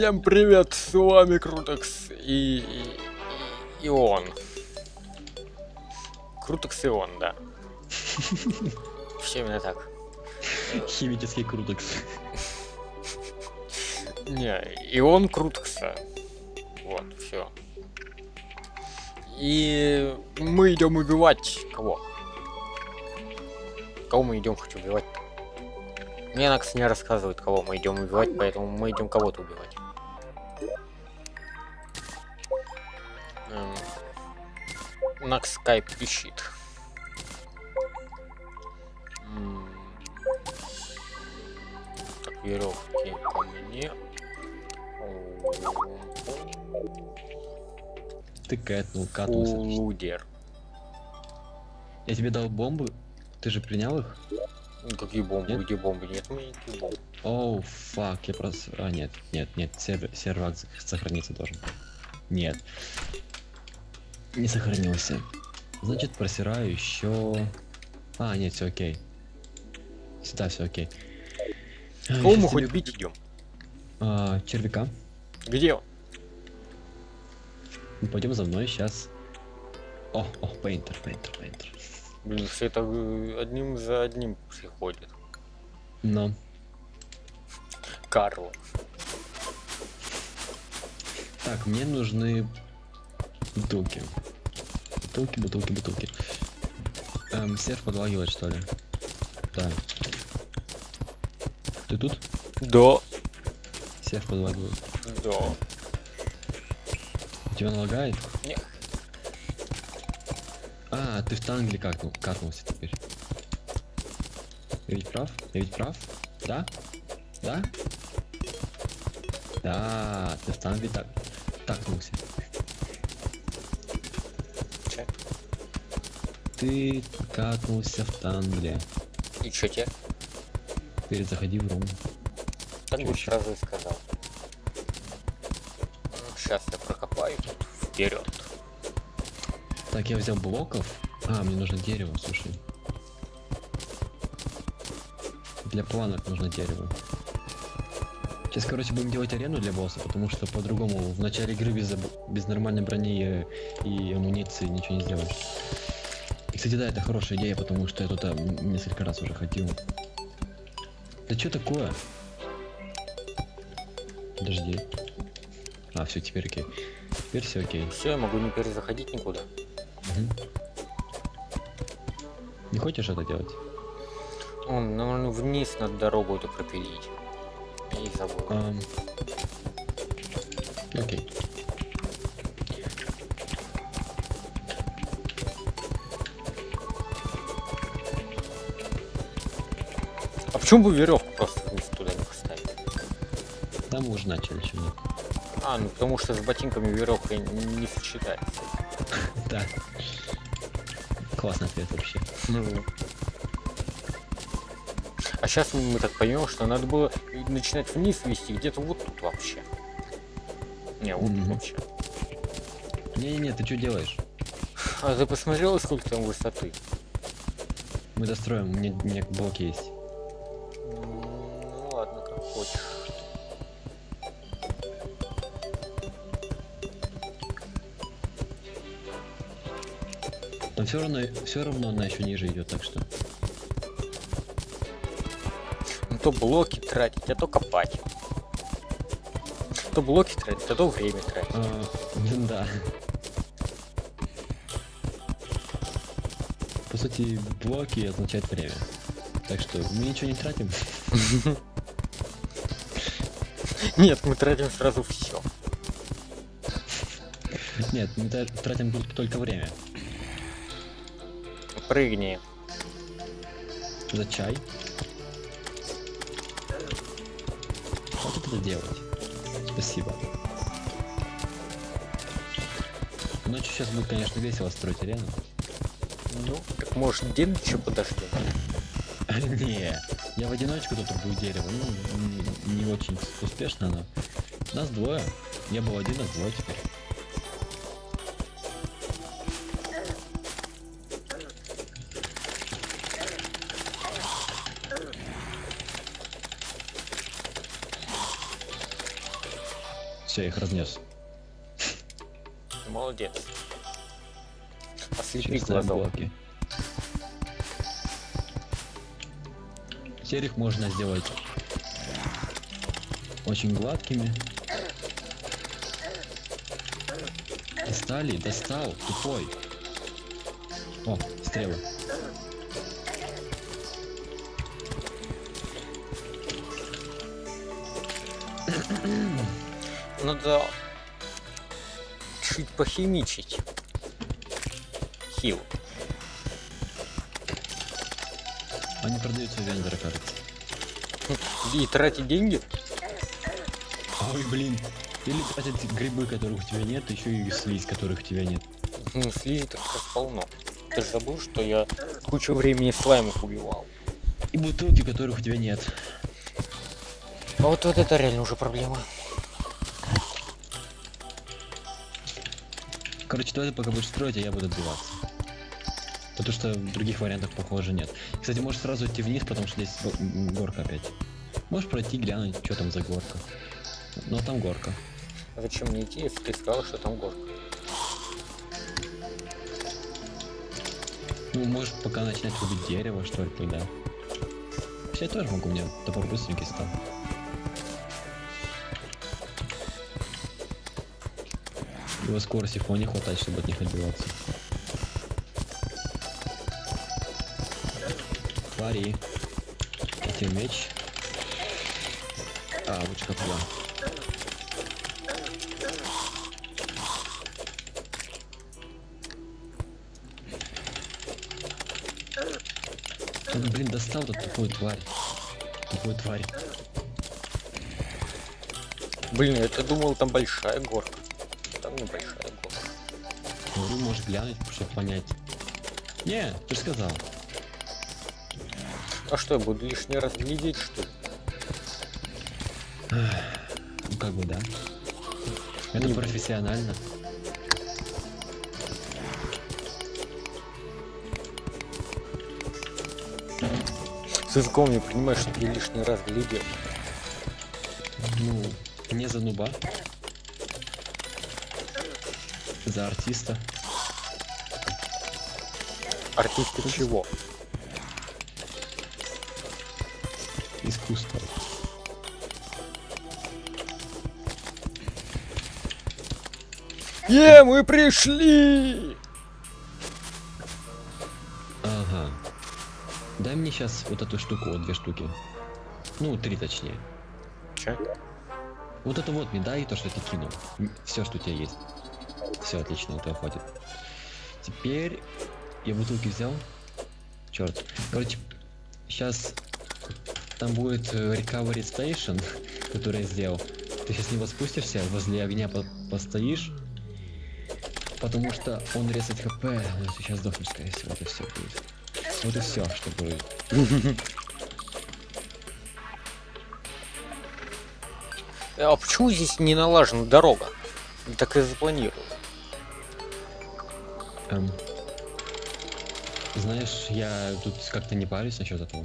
Всем привет, с вами Крутекс и, и, и он. Крутекс и он, да. Все именно так. Химический крутекс. Не, и он Крутекса. Вот, все. И мы идем убивать кого? Кого мы идем хоть убивать? Мне Накс не рассказывает, кого мы идем убивать, поэтому мы идем кого-то убивать. Накс скайп. М, Так, веревки ко мне. Ты кэтнул, катнулся. Лудер. Я тебе дал бомбы. Ты же принял их? Какие бомбы? Нет? Где бомбы? Нет меня никаких бомб. Оу, фак, я просто... А, нет, нет, нет, сервер, сервак сохраниться должен. Нет. Не сохранился. Значит, просираю еще... А, нет, все окей. Сюда все окей. Кого мы хоть бить идем? А, червяка. Где он? Пойдем за мной сейчас. О, о, пейнтер, пейнтер, пейнтер. Блин, все это э, одним за одним приходит. Но. Карл. Так, мне нужны бутылки. Бутылки, бутылки, бутылки. Эм, серф подлагивает, что ли? Да. Ты тут? Да. Серф подлагивает. Да. Тебя налагает? Не. А, ты в тангле катнул, катнулся теперь. Я ведь прав? Я ведь прав? Да? Да? Да, ты в тангле так... такнулся. Ты катнулся в тангле. И чё тебе? Теперь заходи в рум. Так бы сразу и сказал. Сейчас я прокопаю тут вперед. Так, я взял блоков. А, мне нужно дерево, слушай. Для планок нужно дерево. Сейчас, короче, будем делать арену для босса, потому что по-другому в начале игры без, без нормальной брони и амуниции ничего не сделаешь. Кстати, да, это хорошая идея, потому что я туда м- несколько раз уже ходил. Да что такое? Подожди. А, все, теперь окей. Теперь все окей. Все, я могу не перезаходить никуда. Мгм. Не хочешь это делать? Он, наверное, вниз над дорогу эту пропилить. И забыл. Ам. Окей. А почему бы веревку просто вниз туда не поставить? Да, мы уже начали, нет. А, ну потому что с ботинками веревка не сочетается. Да. Классный ответ вообще. А сейчас мы так поймем, что надо было начинать вниз вести где-то вот тут вообще. Не, вот тут вообще. Не-не-не, ты что делаешь? А ты посмотрел, сколько там высоты? Мы достроим, у меня, у меня блок есть. Но все равно, все равно она еще ниже идет, так что. Ну то блоки тратить, а то копать. То блоки тратить, а то время тратить. А, да. По сути, блоки означают время. Так что мы ничего не тратим. Нет, мы тратим сразу все. Нет, мы тра- тратим только время. Прыгни. За чай. Хватит это делать. Спасибо. Ночью сейчас будет, конечно, весело строить арену. Ну, так может день еще подождем. Не, я в одиночку тут убью дерево. Ну, не очень успешно, но нас двое. Я был один, а двое теперь. Все, их разнес. Молодец. Глазок. блоки. Теперь их можно сделать очень гладкими. Достали, достал, тупой. О, стрелы. Надо чуть похимичить. Хил. Они продаются у вендора, кажется. И тратить деньги? Ой, блин. Или тратить грибы, которых у тебя нет, еще и слизь, которых у тебя нет. Ну, слизи так как полно. Ты же забыл, что я кучу времени слаймов убивал. И бутылки, которых у тебя нет. А вот, вот это реально уже проблема. Короче, давай ты пока будешь строить, а я буду отбиваться. Потому что других вариантов, похоже, нет. Кстати, можешь сразу идти вниз, потому что здесь горка опять. Можешь пройти, глянуть, что там за горка. Ну, а там горка. А Зачем мне идти, если ты сказал, что там горка? Ну, можешь пока начинать рубить дерево, что ли, тогда. Я тоже могу, у меня топор быстренький стал. Его скорости вполне хватает, чтобы от них отбиваться. Твари. Эти меч. А, лучше как. Он, блин, достал тут тупую тварь. Тупую тварь. Блин, я думал, там большая горка. Там небольшая горка. Говорю, может глянуть, чтобы понять. Не, ты же сказал. А что, я буду лишний раз глядеть, что ли? Ну как бы да. Это Не- профессионально. С языком не понимаешь, что я лишний раз глядел. Ну, не за нуба. За артиста. Артисты чего? Искусство. Е, мы пришли! Ага. Дай мне сейчас вот эту штуку, вот две штуки. Ну, три точнее. Че? Вот это вот мне дай то, что ты кинул. Все, что у тебя есть. Все отлично, этого хватит. Теперь я бутылки взял. Черт. Короче, сейчас там будет э, Recovery Station, который я сделал. Ты сейчас с него спустишься, возле огня по- постоишь. Потому что он резает хп, ты сейчас сдохнешь, скорее всего, и все будет. Вот и все, что будет. А почему здесь не налажена дорога? Так и запланировал. Эм, знаешь, я тут как-то не парюсь насчет этого.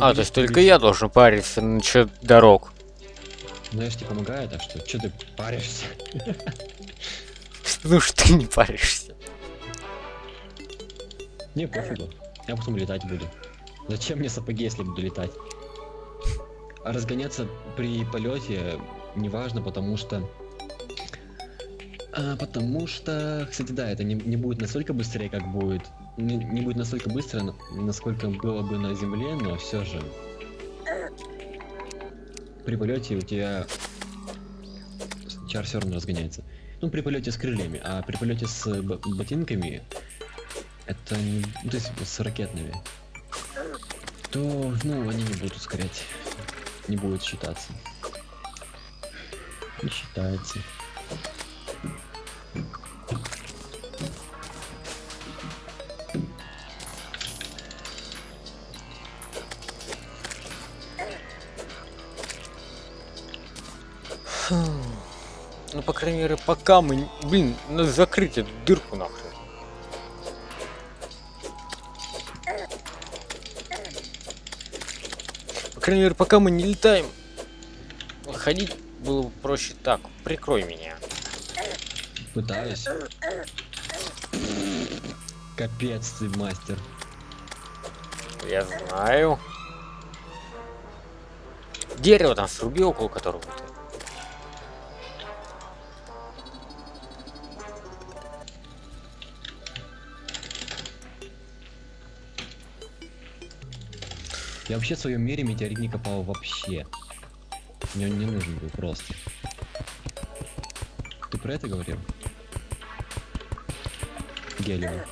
А, то есть только победить. я должен париться насчет дорог. Ну, я же тебе помогаю, так что, что ты паришься? Ну что ты не паришься? Не, пофигу. Я потом летать буду. Зачем мне сапоги, если буду летать? А разгоняться при полете неважно, потому что... А, потому что, кстати, да, это не, не будет настолько быстрее, как будет. Не, не будет настолько быстро, на- насколько было бы на земле, но все же. При полете у тебя чар все равно разгоняется. Ну, при полете с крыльями, а при полете с ботинками это не... ну, то есть с ракетными. То, ну, они не будут ускорять. Не будет считаться. Не считается. Крайней мере, пока мы... Блин, надо закрыть эту дырку нахрен. По крайней мере, пока мы не летаем, ходить было бы проще так. Прикрой меня. Пытаюсь. Капец ты, мастер. Я знаю. Дерево там сруби, около которого ты. Я вообще в своем мире метеорит не копал вообще. Мне он не нужен был просто. Ты про это говорил? Гелио.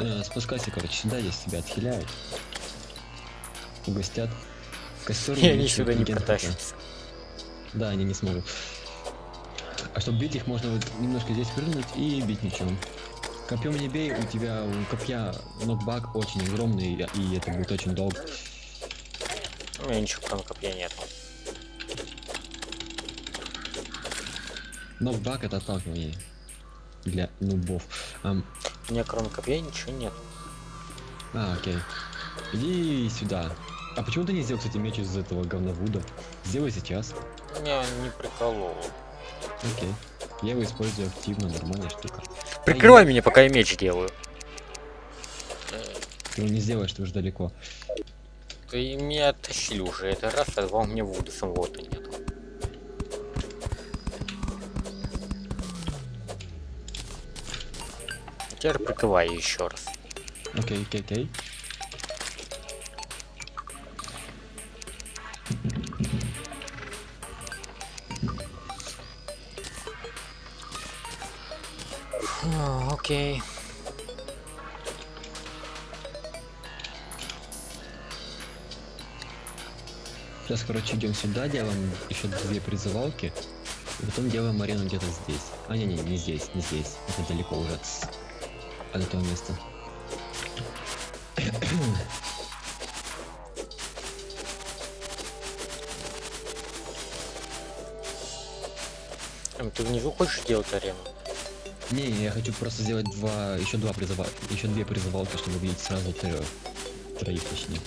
Э, Спускайся, короче, сюда, здесь тебя отхиляют. Угостят. Костер И они сюда не протащатся. Да, они не смогут. А чтобы бить их, можно вот немножко здесь прыгнуть и бить мечом. Копьем не бей, у тебя у копья нокбак очень огромный, и это будет очень долго. У меня ничего кроме копья нету. Нокбак это отталкивание для нубов. Ам, У меня кроме копья ничего нет. а, окей. Иди сюда. А почему ты не сделал, кстати, меч из этого говновуда? Сделай сейчас. Меня не приколол. Окей. Я его использую активно, нормальная штука. Прикрывай меня, пока я меч делаю. Ты его не сделаешь, ты уже далеко. Ты меня оттащили уже это раз, а два у меня вуды самого-то нету. Теперь прикрывай еще раз. Окей, окей, окей. А, Окей. Сейчас, короче, идем сюда, делаем еще две призывалки. И потом делаем арену где-то здесь. А, не, не, не здесь, не здесь. Это далеко уже от, от этого места. Эм, Ты внизу хочешь делать арену? Не, я хочу просто сделать два, еще два призыва, еще две призывалки, чтобы видеть сразу трех. Троих точнее.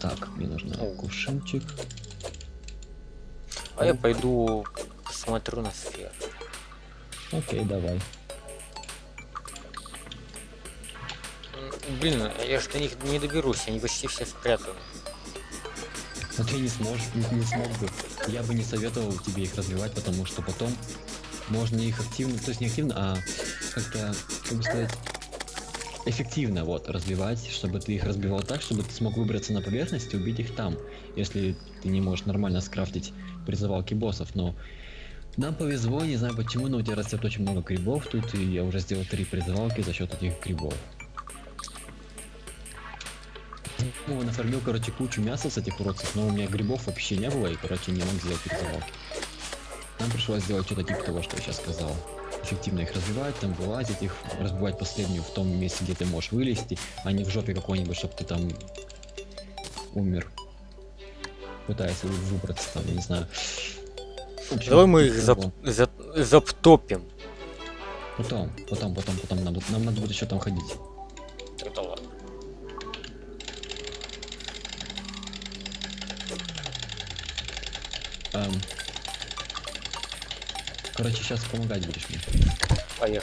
Так, мне нужно кувшинчик. А я пойду посмотрю на сферу. Окей, давай. Блин, я же до них не доберусь, они почти все спрятаны. Но ты не сможешь, не, не смог бы. Я бы не советовал тебе их развивать, потому что потом можно их активно, то есть не активно, а как-то, как бы сказать, эффективно вот развивать, чтобы ты их разбивал так, чтобы ты смог выбраться на поверхность и убить их там, если ты не можешь нормально скрафтить призывалки боссов, но нам повезло, не знаю почему, но у тебя растет очень много грибов тут, и я уже сделал три призывалки за счет этих грибов. Ну, нафармил, короче, кучу мяса с этих уродцев, но у меня грибов вообще не было, и, короче, не мог сделать призывалки. Нам пришлось сделать что-то типа того, что я сейчас сказал. Эффективно их развивать, там вылазить их, разбивать последнюю в том месте, где ты можешь вылезти, а не в жопе какой-нибудь, чтобы ты там умер. Пытаясь вы- выбраться там, я не знаю. Общем, Давай мы их зап того. за- заптопим. Потом, потом, потом, потом, нам, нам надо будет еще там ходить. Тогда ладно. Эм. Короче, сейчас помогать будешь мне. Такое?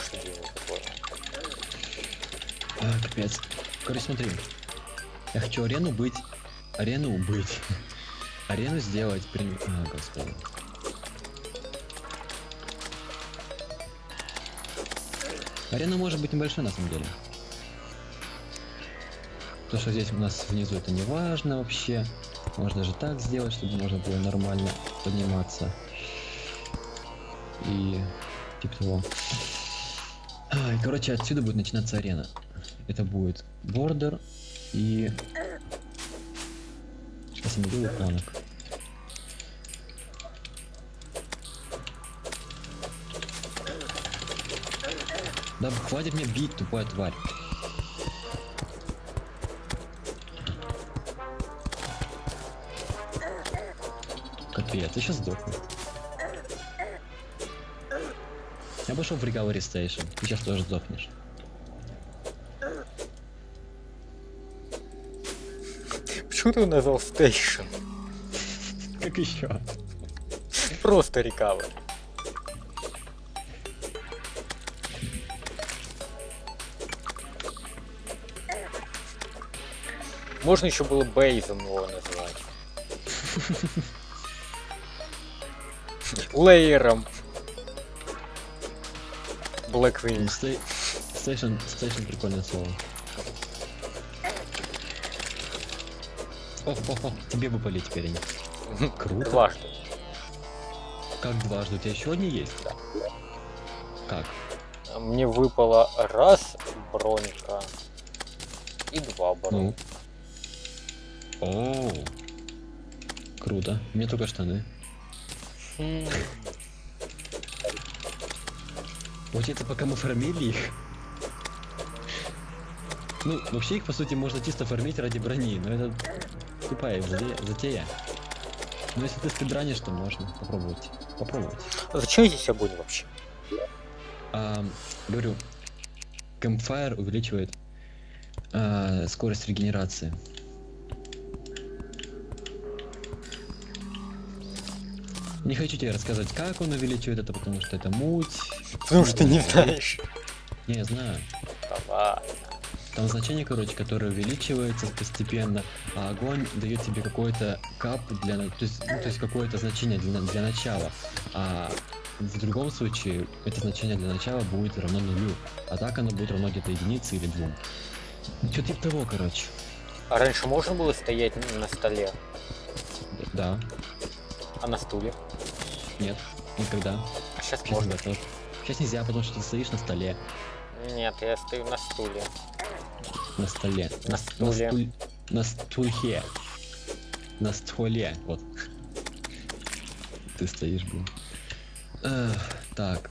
А, капец. Короче, смотри. Я хочу арену быть. Арену быть. Арену сделать при... А, господи. Арена может быть небольшой на самом деле. То, что здесь у нас внизу, это не важно вообще. Можно же так сделать, чтобы можно было нормально подниматься. И типа того. А, и, короче, отсюда будет начинаться арена. Это будет бордер и... Сейчас я найду планок. Да хватит мне бить, тупая тварь. Капец, я сейчас сдохну. вышел в Recovery Station. Ты сейчас тоже сдохнешь. Почему ты его назвал Station? Как еще? Просто Recovery. Можно еще было Бейзом его назвать. Лейером. Blackwing. Стейшн, стейшн прикольное слово. О, о, о, тебе бы полить теперь они. Круто. Дважды. Как дважды? У тебя еще одни есть? Да. Как? Мне выпало раз бронька и два бронь. Ну. О, круто. Мне только штаны. Хм. Вот это пока мы фармили их. Ну, вообще их по сути можно чисто фармить ради брони, но это тупая затея. Но если ты спидранишь, то можно попробовать. Попробовать. А Зачем здесь огонь вообще? А, говорю, Campfire увеличивает а, скорость регенерации. Не хочу тебе рассказывать, как он увеличивает это, потому что это муть. Потому что не знаешь. Не, я знаю. Давай. Там значение, короче, которое увеличивается постепенно, а огонь дает тебе какой-то кап для, на- то есть, ну, то есть какое-то значение для, для начала. А в другом случае это значение для начала будет равно нулю, а так оно будет равно где-то единице или двум. Что типа того, короче. А раньше можно было стоять на столе, Да, а на стуле? нет, никогда. А сейчас Сейчас, можно. тоже. Сейчас нельзя, потому что ты стоишь на столе. Нет, я стою на стуле. На столе. На стуле. стуль- На стулье. На стволе. Вот. Ты стоишь, блин. Эх, так.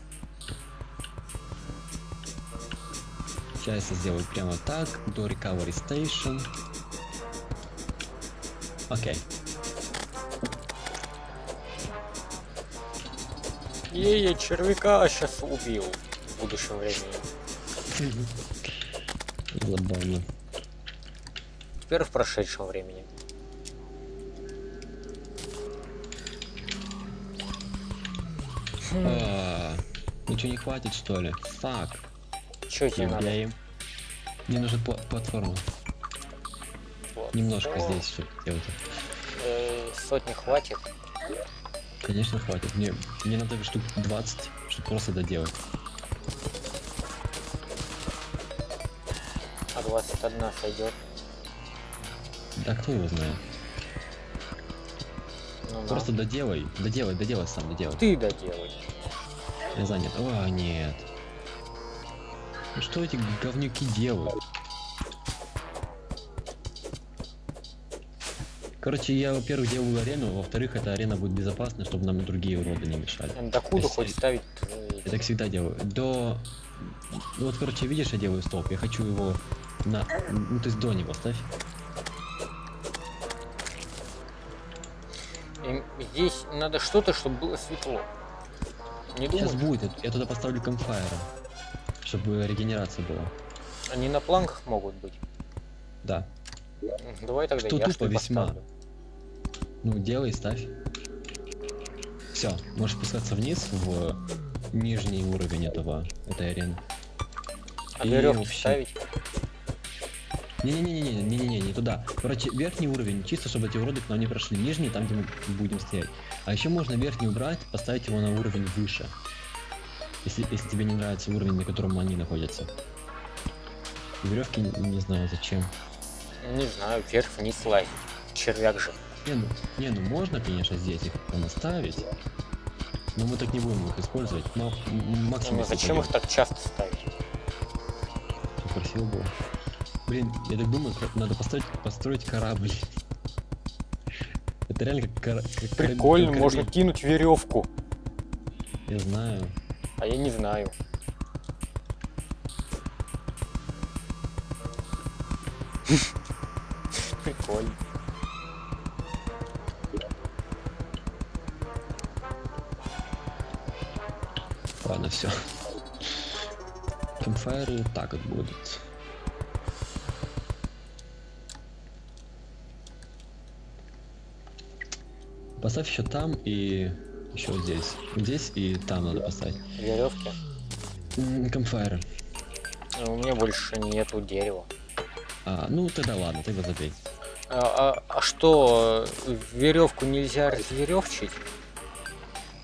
Сейчас я сделаю прямо так. До recovery station. Окей. Ей, я червяка сейчас убил в будущем времени. Забавно. Теперь в прошедшем времени. А, Ничего не хватит, что ли? Фак. Че тебе надо? Убей. Мне нужна пла- платформа. Немножко здесь, чтобы сделать. э, сотни хватит. Конечно, хватит. Мне, мне надо штук 20, чтобы просто доделать. А 21 сойдет. Да кто его знает? Ну, да. Просто доделай, доделай, доделай сам, доделай. ты доделай. Я занят. О, нет. Что эти говнюки делают? Короче, я, во-первых, делаю арену, во-вторых, эта арена будет безопасна, чтобы нам другие уроды не мешали. Докуда Если- хоть ставить? Я так всегда делаю. До... Ну вот, короче, видишь, я делаю столб. Я хочу его на... Ну, то есть до него ставь. Здесь надо что-то, чтобы было светло. Не Сейчас будет. Я туда поставлю камфайра. Чтобы регенерация была. они на планках могут быть. Да. Давай тогда Что я тупо что весьма. поставлю. Ну, делай, ставь. Все, можешь спускаться вниз в нижний уровень этого этой арены. А И веревки вообще- ставить? Не-не-не-не, не-не-не, не туда. Короче, верхний уровень, чисто чтобы эти уроды к нам не прошли. Нижний, там, где мы будем стоять. А еще можно верхний убрать, поставить его на уровень выше. Если, если тебе не нравится уровень, на котором они находятся. Веревки не, не знаю зачем. Не знаю, вверх-вниз лазить. Червяк же. Не ну, не, ну можно, конечно, здесь их наставить. Но мы так не будем их использовать. Но максимум. Ну, зачем их так часто ставить? Красиво было. Блин, я так думаю, надо построить, построить корабль. Это реально как, кора- как Прикольно, как можно кинуть веревку. Я знаю. А я не знаю. Прикольно. Все. Кэмфайры вот так вот будут. Поставь еще там и еще здесь. Здесь и там надо поставить. Веревки. Камфайры. У меня больше нету дерева. А, ну тогда ладно, тогда забей. А, а- а что, веревку нельзя разверевчить?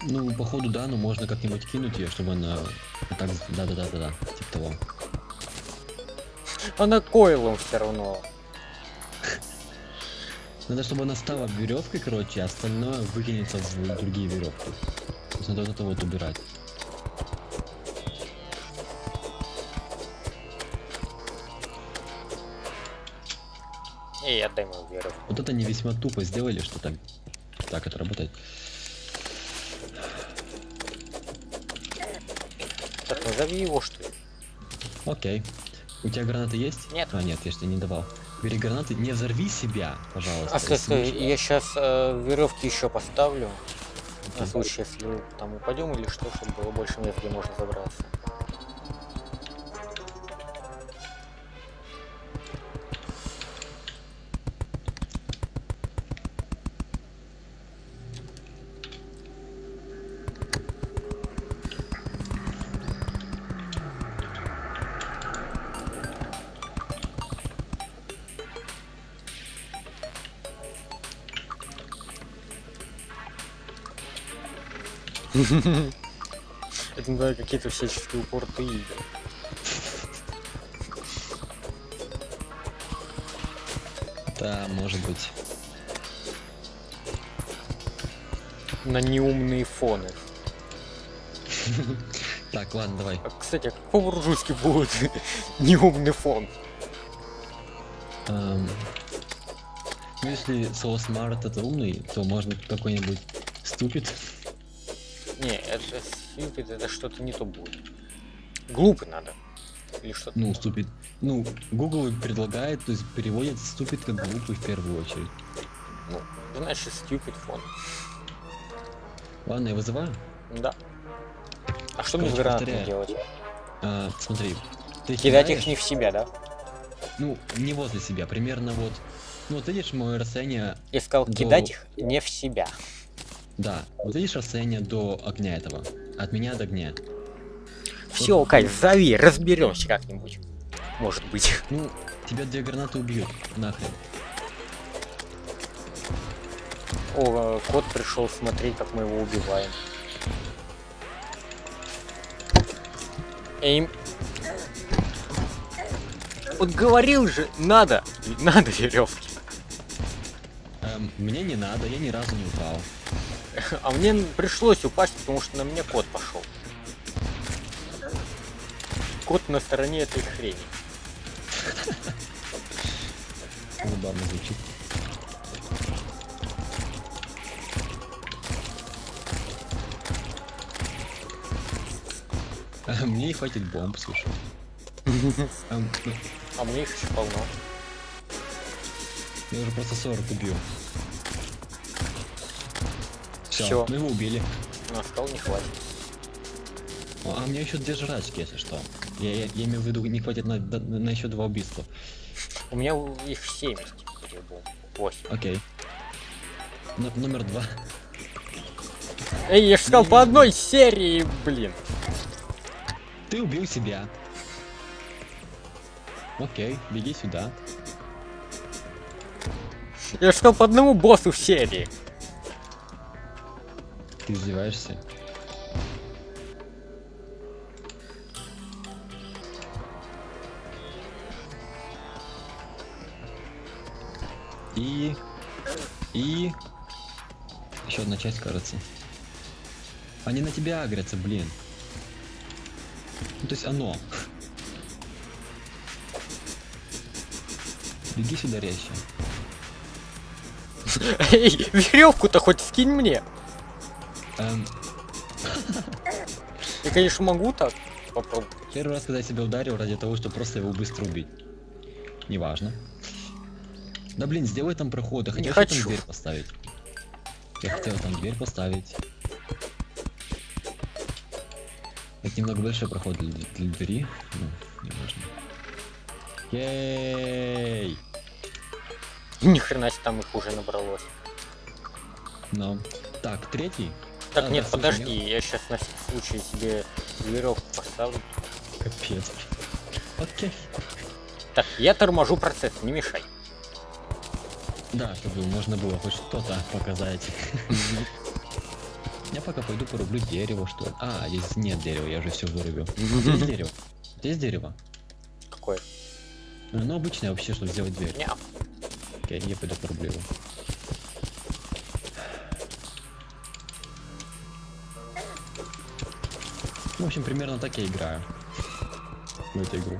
Ну, походу, да, но можно как-нибудь кинуть ее, чтобы она так... Да-да-да-да-да, типа того. Она койлом все равно. Надо, чтобы она стала веревкой, короче, а остальное выкинется в другие веревки. Надо вот это вот убирать. Эй, отдай мою веревку. Вот это не весьма тупо сделали, что так, так это работает. Назови его, что ли? Окей. У тебя гранаты есть? Нет. А, нет, я же тебе не давал. Бери гранаты, не взорви себя, пожалуйста. А, стой, стой, я сейчас веревки еще поставлю. На случай, если там упадем или что, чтобы было больше мест, где можно забраться. Это знаю, какие-то всяческие упорты Да, может быть. на неумные фоны. Так, ладно, давай. А, кстати, а как по-русски будет неумный фон? Эм, ну, если слово smart это умный, то можно какой-нибудь ступид. Не, это stupid, это что-то не то будет. Глупый надо. Или что-то. Ну, ступид. Ну, Google предлагает, то есть переводит ступид как глупый в первую очередь. Ну, значит, stupid фон. Ладно, я вызываю. Да. А что мне с Короче, гранатами делать? А, смотри. Ты Кидать их не в себя, да? Ну, не возле себя, примерно вот. Ну, вот видишь мое расстояние, Я сказал, До- кидать их не в себя. Да, вот видишь расстояние до огня этого. От меня до огня. Все, Кать, зови, разберемся как-нибудь. Может быть. Ну, тебя две гранаты убьют, нахрен. О, кот пришел смотреть, как мы его убиваем. Эйм. Вот говорил же, надо, надо веревки. Эм, мне не надо, я ни разу не упал. А мне пришлось упасть, потому что на меня кот пошел. Кот на стороне этой хрени. Забавно звучит. Мне не хватит бомб, слушай. А мне их еще полно. Я уже просто 40 убил. Все, мы его убили. На стол не хватит. А мне еще две жрачки, если что. Я, я, я имею в виду, не хватит на, на, еще два убийства. У меня их 70. этих бомб. 8. Окей. Н- номер два. Эй, я же сказал по одной серии, блин. Ты убил себя. Окей, беги сюда. Я же сказал по одному боссу в серии. Ты издеваешься. И... И... Еще одна часть, кажется. Они на тебя агрятся, блин. Ну, то есть оно. Беги сюда резче. Эй, веревку-то хоть скинь мне. Эм, Я, конечно, могу так попробовать. Первый раз, когда я себя ударил ради того, чтобы просто его быстро убить. Неважно. Да блин, сделай там проход. Я хотел хочу. там дверь поставить. Я хотел там дверь поставить. Это немного большой проход для, для двери. Ну, неважно. Ей! Ни хрена себе там их уже набралось. Но. Так, третий. Так, А, нет, подожди, я сейчас на всякий случай себе веревку поставлю. Капец. Окей. Так, я торможу процесс, не мешай. Да, чтобы можно было хоть что-то показать. Я пока пойду порублю дерево, что ли. А, здесь нет дерева, я же все вырубил. Здесь дерево. Здесь дерево. Какое? Ну, обычное вообще, чтобы сделать дверь. Окей, я пойду порублю его. В общем, примерно так я играю. В эту игру.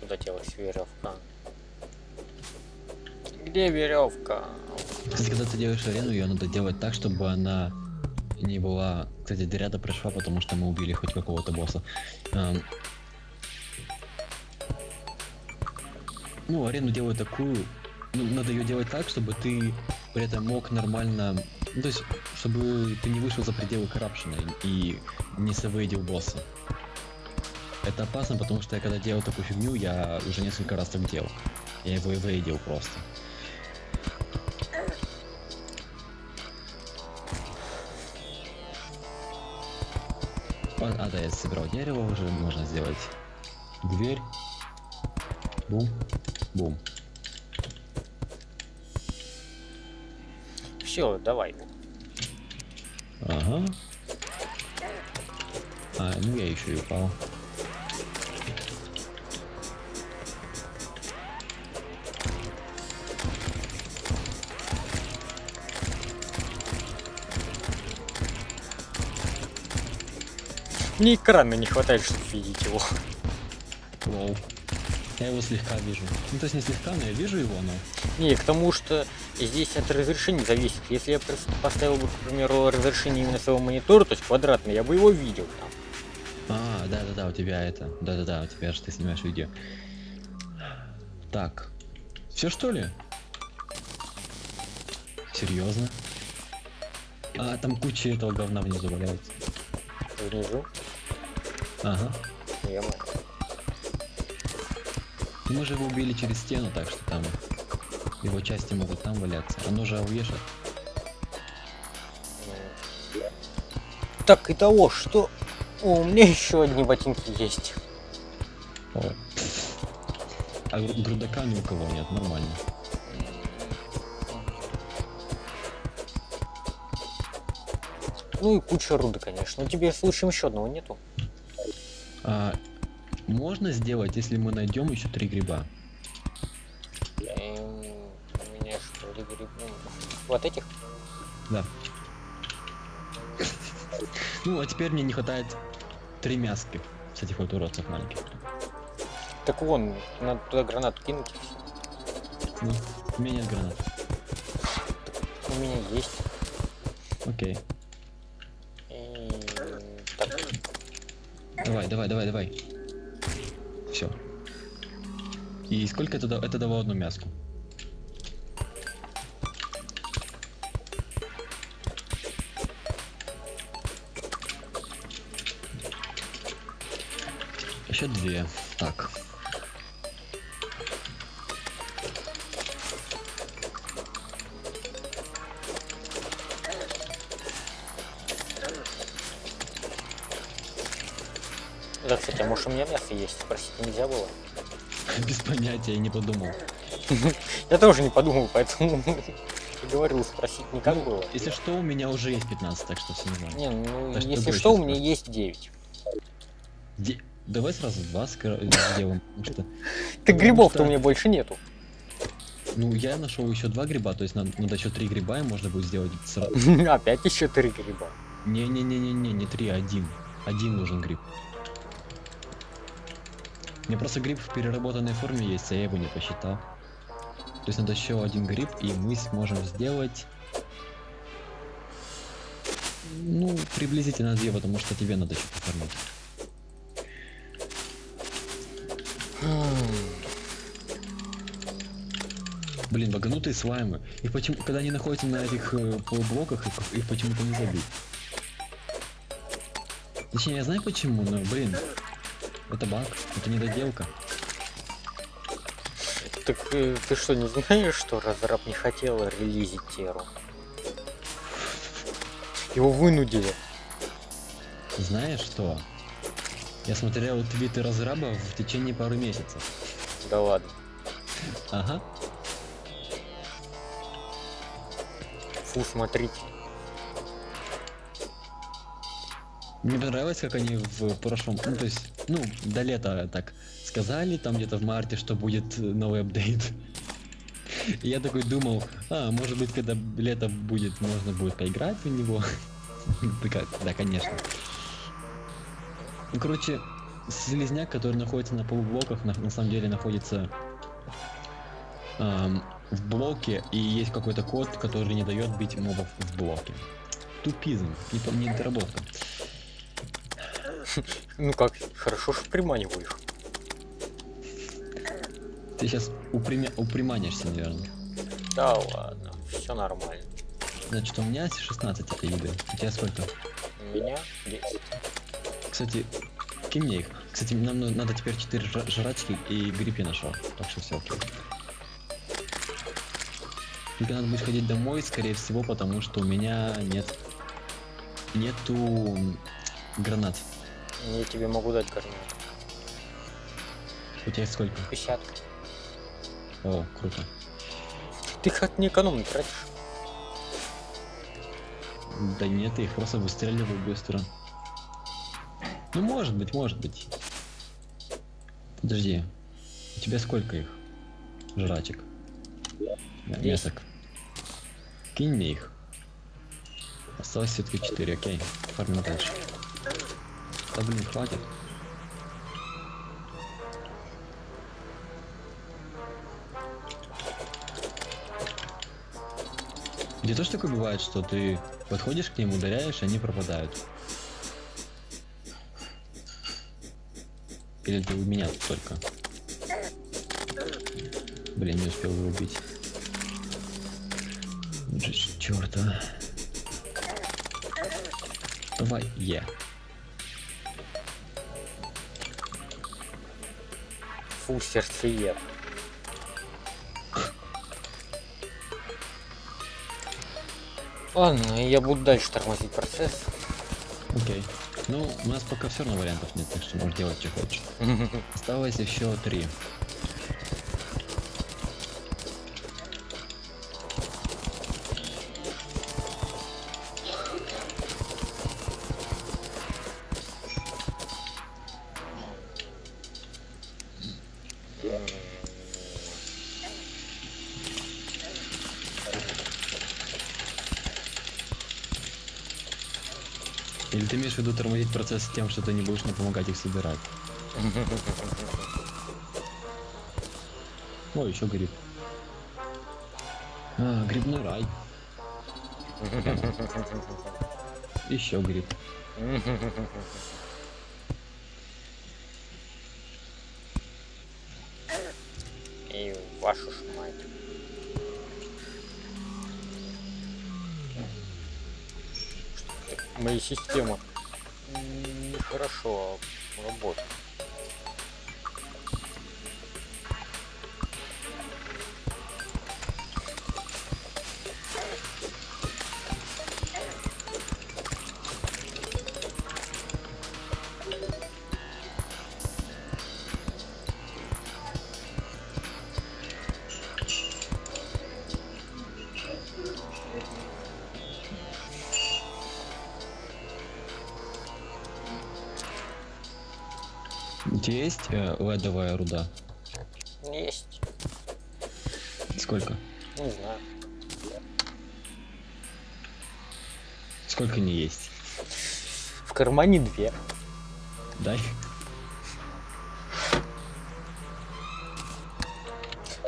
Куда делась веревка? Где веревка? Кстати, когда ты делаешь арену, ее надо делать так, чтобы она не была... Кстати, Дыряда прошла, потому что мы убили хоть какого-то босса. Ну, арену делаю такую... Ну, надо ее делать так, чтобы ты при этом мог нормально... Ну, то есть, чтобы ты не вышел за пределы коррупшена и не совейдил босса. Это опасно, потому что я когда делал такую фигню, я уже несколько раз так делал. Я его и вейдил просто. А, а, да, я собирал дерево уже, можно сделать дверь. Бум, бум. Все, давай. Ага. А, ну я еще и упал. Мне экрана не хватает, чтобы видеть его. Лол. Я его слегка вижу. Ну, то есть не слегка, но я вижу его, но... Не, к тому, что здесь от разрешения зависит. Если я поставил бы, к примеру, разрешение именно своего монитора, то есть квадратный, я бы его видел там. А, да-да-да, у тебя это. Да-да-да, у тебя же ты снимаешь видео. Так. Все что ли? Серьезно? А, там куча этого говна внизу валяется. Внизу. Ага. Ну, Мы же его убили через стену, так что там его части могут там валяться. Оно же ауешит. Так, итого, что... О, у меня еще одни ботинки есть. О. А гру- грудака ни у кого нет, нормально. Ну и куча руды, конечно. Но тебе случаем еще одного нету. А, можно сделать, если мы найдем еще три гриба. У меня что ли гриб- ну, Вот этих? Да. Ну, а теперь мне не хватает три мяски с этих вот уродцев маленьких. Так вон, надо туда гранату кинуть. Ну, у меня нет гранат. У меня есть. Окей. И... Так, Давай, давай, давай, давай. И сколько это, это дало одну мяску? Еще две. Так. да, кстати, а может у меня мясо есть? Спросить нельзя было? Без понятия, я не подумал. Я тоже не подумал, поэтому говорил, спросить никак Ну, было. Если что, у меня уже есть 15, так что все нормально. Не, ну, если что, у меня есть 9. Де- Давай сразу два скоро сделаем, потому что... Так грибов-то у меня больше нету. Ну, я нашел еще два гриба, то есть надо, надо еще три гриба, и можно будет сделать сразу. Опять еще три гриба. Не-не-не-не-не, не три, а один. Один нужен гриб. Мне просто гриб в переработанной форме есть, а я его не посчитал. То есть надо еще один гриб, и мы сможем сделать... Ну, приблизительно две, потому что тебе надо еще поформить. Блин, баганутые слаймы. Их почему, когда они находятся на этих э, полублоках, их, их почему-то не забить. Точнее, я знаю почему, но, блин, это баг, это недоделка. Так э, ты что, не знаешь, что разраб не хотел релизить Теру? Его вынудили. Знаешь что? Я смотрел твиты разраба в течение пары месяцев. Да ладно. Ага. Фу, смотрите. Мне понравилось, как они в прошлом, ну то есть, ну, до лета так сказали, там где-то в марте, что будет новый апдейт. И я такой думал, а, может быть, когда лето будет, можно будет поиграть в него. Да, конечно. Ну, короче, слизняк, который находится на полублоках, на, на самом деле находится ам, в блоке, и есть какой-то код, который не дает бить мобов в блоке. Тупизм, не, не доработка. Ну как, хорошо, что приманиваю их. Ты сейчас упряманишься, наверное. Да ладно, все нормально. Значит, у меня 16 этой еды. У тебя сколько? У меня 10. Кстати, кинь мне их. Кстати, нам ну- надо теперь 4 жра- жрачки и гриб я нашел. Так что все окей. Только надо будет ходить домой, скорее всего, потому что у меня нет... Нету гранат. Я тебе могу дать карман. У тебя сколько? 50. О, круто. Ты как не экономно тратишь. Да нет, я их просто выстреливаю быстро. Ну, может быть, может быть. Подожди. У тебя сколько их? Жрачек. Меток. Кинь мне их. Осталось все-таки 4, окей. Фармим дальше. Да блин, хватит. Где тоже такое бывает, что ты подходишь к ним, ударяешь, они пропадают. Или ты у меня тут только? Блин, не успел его убить. Черта. Давай, е. Фу, сердцеед. Ладно, я буду дальше тормозить процесс. Окей. Ну, у нас пока все равно вариантов нет, так что можешь делать, что хочешь. Осталось еще три. Имеешь в виду тормозить процесс тем, что ты не будешь мне помогать их собирать? О, еще гриб. А, грибной рай. Еще гриб. И вашу ж мать. Что-то Мои системы нехорошо работают. Есть э, ледовая руда? Есть. Сколько? Не знаю. Сколько не есть? В кармане две. Дай.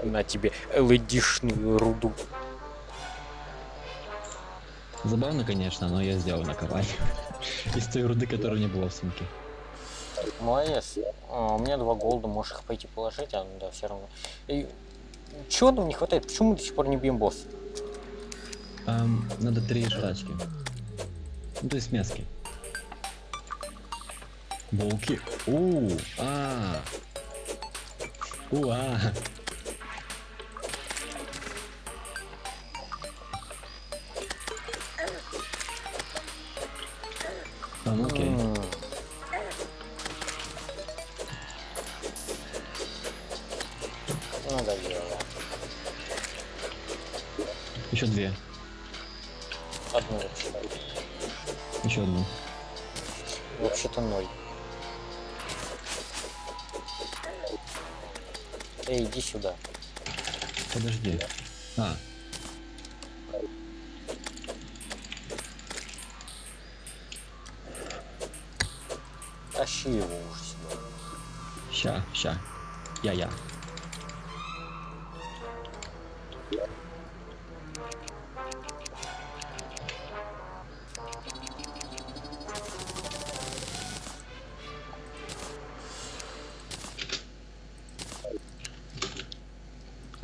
На тебе LED-шную руду. Забавно, конечно, но я сделал наковальню. Из той руды, которая не было в сумке. Молодец. А, у меня два голда, можешь их пойти положить, а ну да, все равно. И чего нам не хватает? Почему мы до сих пор не бьем босса? Ам, надо три жрачки. Ну, то есть мяски. Волки. У, а. Уа. А,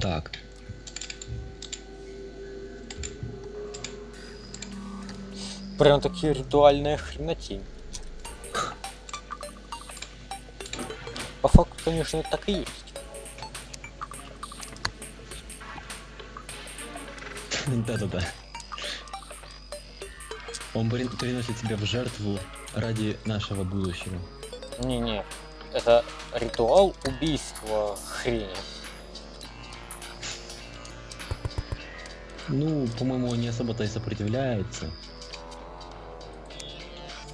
Так, Прям такие ритуальная хренотень. По факту, конечно, это так и есть. да-да-да. Он при- приносит себя в жертву ради нашего будущего. Не-не, это ритуал убийства хрени. Ну, по-моему, не особо-то и сопротивляется.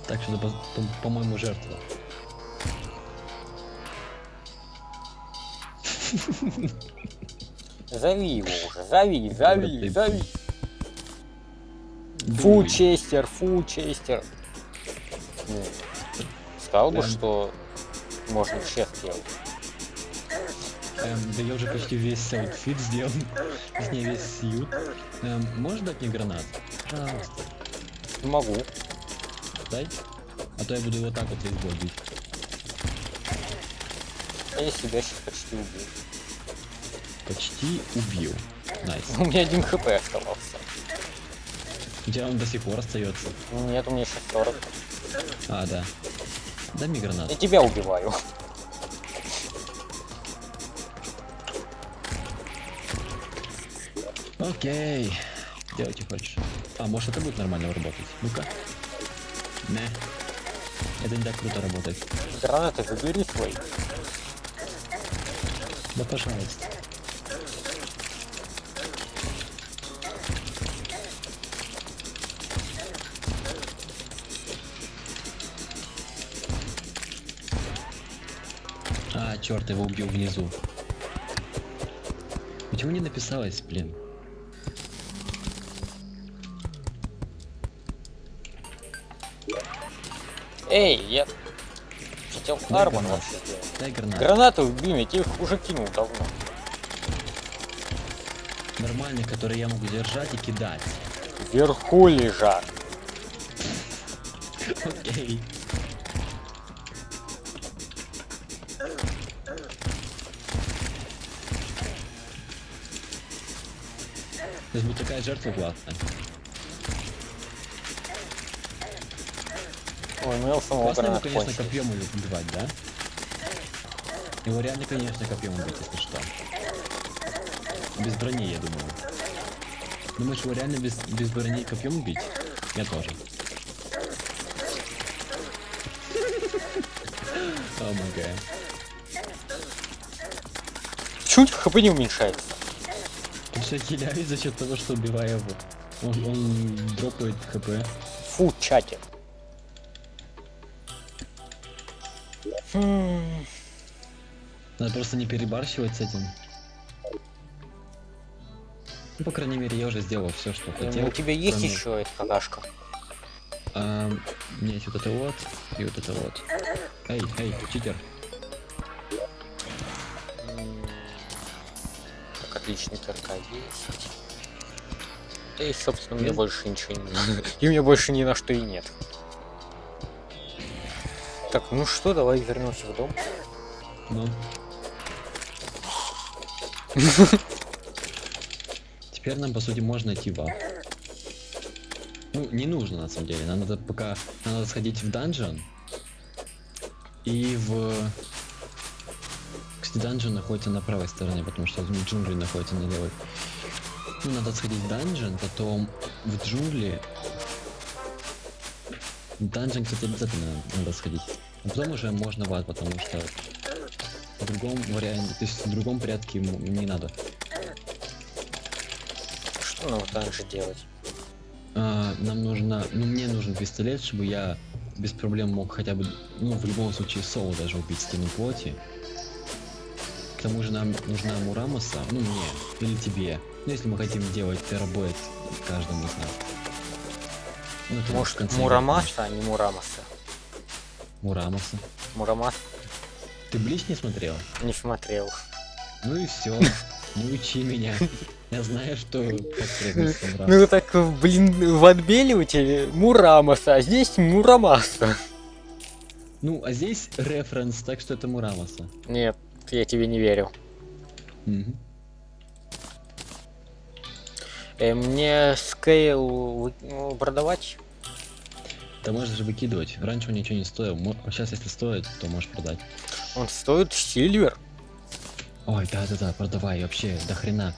Так что, это, по- по-моему, жертва. Зови его уже, зови, зови, зови. Фу. Честер, фу, Честер. Ну, Сказал бы, Прям. что можно chest делать. Эм, да я уже почти весь outfit сделал. Точнее, весь suit. Эм, можешь дать мне гранат? Пожалуйста. Могу. Дай. А то я буду вот так вот бой бить. А я себя сейчас почти убил. Почти убил. Nice. У меня один HP оставался. У тебя он до сих пор остается. Нет, у меня сейчас 40. А, да. Дай мне Я гранат. тебя убиваю. Окей. Делайте хочешь. А, может это будет нормально работать? Ну-ка. Не. Это не так круто работает. Гранаты забери свои. Да пожалуйста. А, черт, его убил внизу. Почему не написалось, блин? Эй, я хотел гранат. вообще сделать. Гранаты убил, я тебе их уже кинул давно. Нормальный, который я могу держать и кидать. Вверху лежат. Окей. То есть будет такая жертва классная. Ой, у меня у самого Классно его, конечно, кончились. копьем убивать, да? Его реально, конечно, копьем убить, если что. Без брони, я думаю. Думаешь, его реально без, без брони копьем убить? Я тоже. О гад. Почему у тебя хп не уменьшается? Потому что я за счет того, что убиваю его. Он, он дропает хп. Фу, чатер. Надо просто не перебарщивать с этим. Ну, по крайней мере, я уже сделал все, что ну, хотел. у тебя есть кроме- еще эта какашка? А, у меня есть вот это вот и вот это вот. Эй, эй, читер. Так, отличный ТРК есть. Да и, собственно, меня Есть? больше ничего не... И у меня больше ни на что и нет. Так, ну что, давай вернемся в дом. Ну. Теперь нам, по сути, можно идти в ад. Ну, не нужно, на самом деле. Нам надо пока... Нам надо сходить в данжен. И в... Кстати, данжен находится на правой стороне, потому что джунгли находятся на левой. Ну, надо сходить в данжен, потом в джунгли. В данжен, кстати, обязательно надо сходить. А потом уже можно в ад, потому что в другом варианте, то есть в другом порядке ему не надо. Что нам также делать? А, нам нужно, ну мне нужен пистолет, чтобы я без проблем мог хотя бы, ну в любом случае соло даже убить стену плоти. К тому же нам нужна Мурамаса, ну мне, или тебе. Ну если мы хотим делать терабойт каждому из нас. Ну, в Может, конце Мурамаса, а не Мурамаса? Мурамаса. Мурамас Ты Блич не смотрел? не смотрел. Ну и все. Не учи меня. Я знаю, что Мурамаса. Ну так, блин, в тебя Мурамаса, а здесь Мурамаса. Ну, а здесь референс, так что это Мурамаса. Нет, я тебе не верю. Мгм. Э, мне скейл ну, продавать? Да можешь же выкидывать. Раньше он ничего не стоил. Сейчас, если стоит, то можешь продать. Он стоит сильвер. Ой, да-да-да, продавай, вообще, до хрена.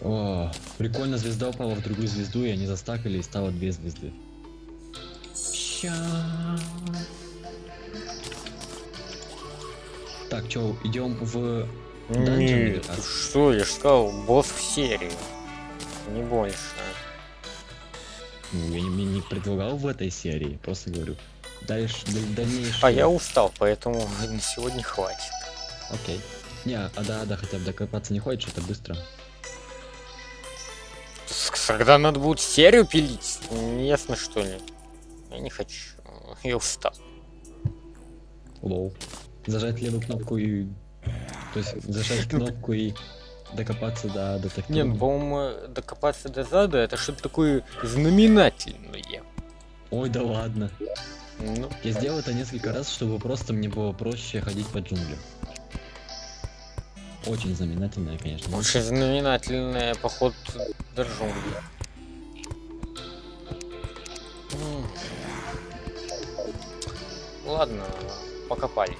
О, прикольно, звезда упала в другую звезду, и они застакали, и стало две звезды. Ща. Так, чё, идем в... Нет, что, я же сказал, босс в серии. Не больше. Ну, я не, не предлагал в этой серии, просто говорю. Дальше, даль- дальнейшее. А я устал, поэтому на сегодня хватит. Окей. Не, а да, да, хотя бы докопаться не хочешь, это быстро. Когда надо будет серию пилить, не ясно что ли. Я не хочу. Я устал. Лоу. Зажать левую кнопку и... То есть зажать кнопку и докопаться до детектива. Не, ну, по-моему, докопаться до зада это что-то такое знаменательное. Ой, да ладно. Ну, Я сделал это несколько раз, чтобы просто мне было проще ходить по джунглям. Очень знаменательное, конечно. очень знаменательное поход до джунглей. Ладно, покопали.